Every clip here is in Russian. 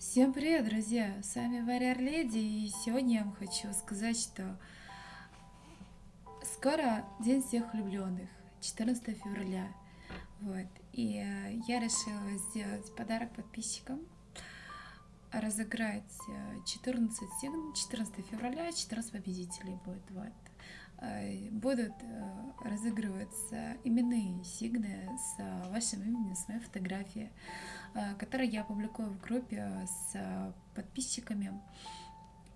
Всем привет, друзья! С вами Варяр Леди, и сегодня я вам хочу сказать, что скоро День всех влюбленных, 14 февраля. Вот. И э, я решила сделать подарок подписчикам, разыграть 14 сигн, 14 февраля, 14 победителей будет. Вот. Э, будут э, разыгрываться именные сигны с вашим именем, с моей фотографией, э, которые я публикую в группе с подписчиками.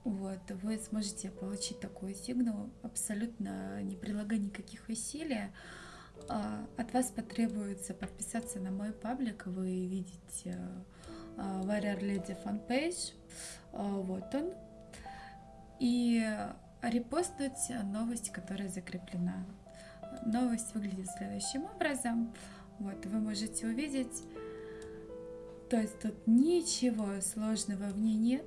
Вот, вы сможете получить такую сигну, абсолютно не прилагая никаких усилий. От вас потребуется подписаться на мой паблик, вы видите Warrior Lady фанпейдж, вот он. И репостнуть новость, которая закреплена. Новость выглядит следующим образом. Вот, вы можете увидеть, то есть тут ничего сложного в ней нет.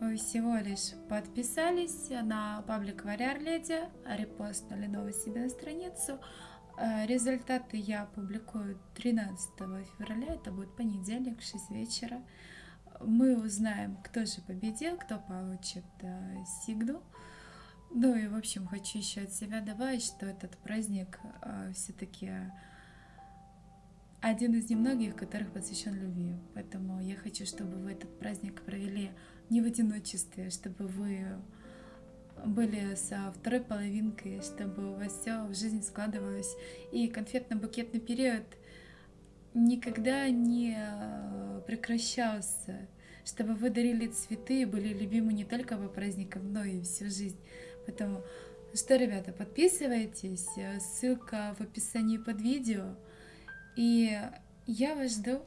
Вы всего лишь подписались на паблик Варяр Леди, репостнули новость себе на страницу. Э, результаты я публикую 13 февраля, это будет понедельник, 6 вечера мы узнаем, кто же победил, кто получит э, сигну. Ну и, в общем, хочу еще от себя добавить, что этот праздник э, все-таки один из немногих, которых посвящен любви. Поэтому я хочу, чтобы вы этот праздник провели не в одиночестве, чтобы вы были со второй половинкой, чтобы у вас все в жизни складывалось. И конфетно-букетный период — никогда не э, прекращался, чтобы вы дарили цветы и были любимы не только по праздникам, но и всю жизнь. Поэтому, что, ребята, подписывайтесь, ссылка в описании под видео, и я вас жду.